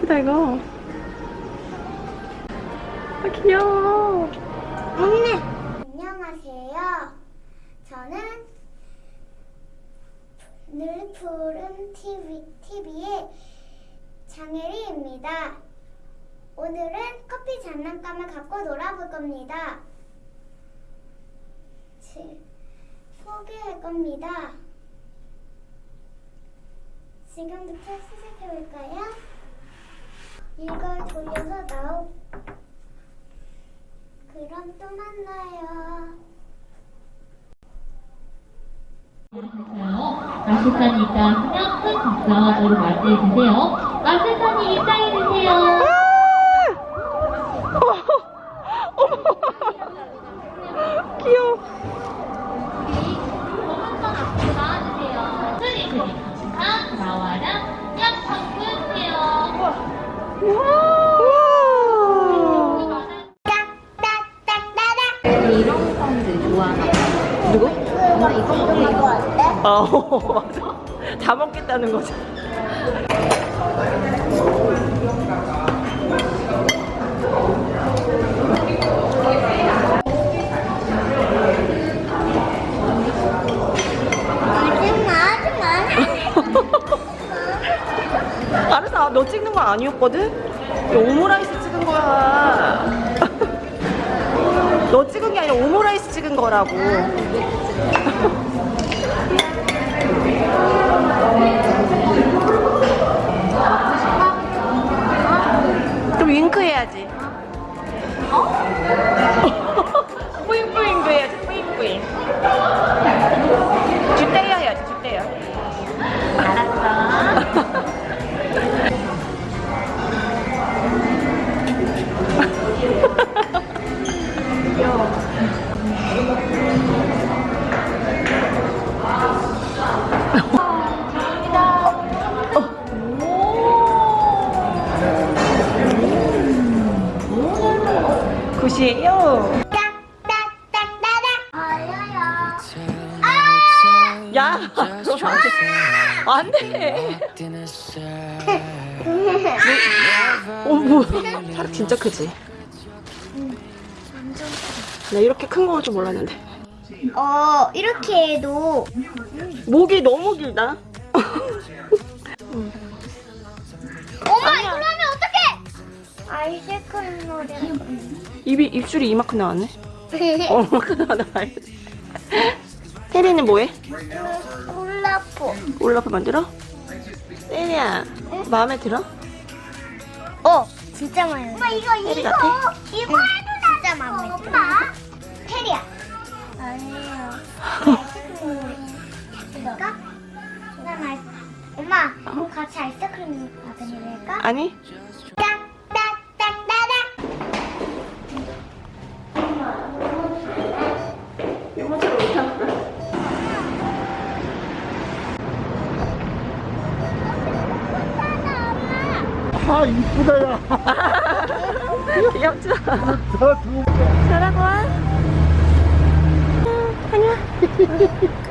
크다 이거 아 귀여워 안녕하세요. 저는 늘 푸른 TV, TV의 장혜리입니다. 오늘은 커피 장난감을 갖고 놀아볼 겁니다. 지- 소개할 겁니다. 지금부터 시작해볼까요? 이걸 돌려서 나오. 그럼 또 만나요. 마실사니까 그냥 큰 적당으로 말씀해 주세요. 마실사님 입장해 주세요. 어때? 어 맞아 다 먹겠다는 거지 알았어 너 찍는 거 아니었거든? 오므라이스 찍은 거야 너 찍은 게 아니라 오므라이스 찍은 거라고 야 안 돼. 어, 뭐. 사람 진짜 크지? 나 이렇게 큰거올줄 몰랐는데. 어 이렇게 해도 목이 너무 길다. 엄마 이거 하면 어떡해 아이스크림 노래 입이, 입술이 이만큼 나왔네. 어, 이만큼 나와야 혜리는 뭐해? 콜라포 올라프 만들어? 혜리야, 마음에 들어? 어 진짜 많이 엄마 이거 이거 같아? 이거 해도 진짜 마음에 들어 엄마 테리야 아니에요 그럴까? 난 아이스 엄마 같이 아이스크림 받으실까? 아니? 아 이쁘다 야. 귀엽죠? 잘하고 와. 안녕.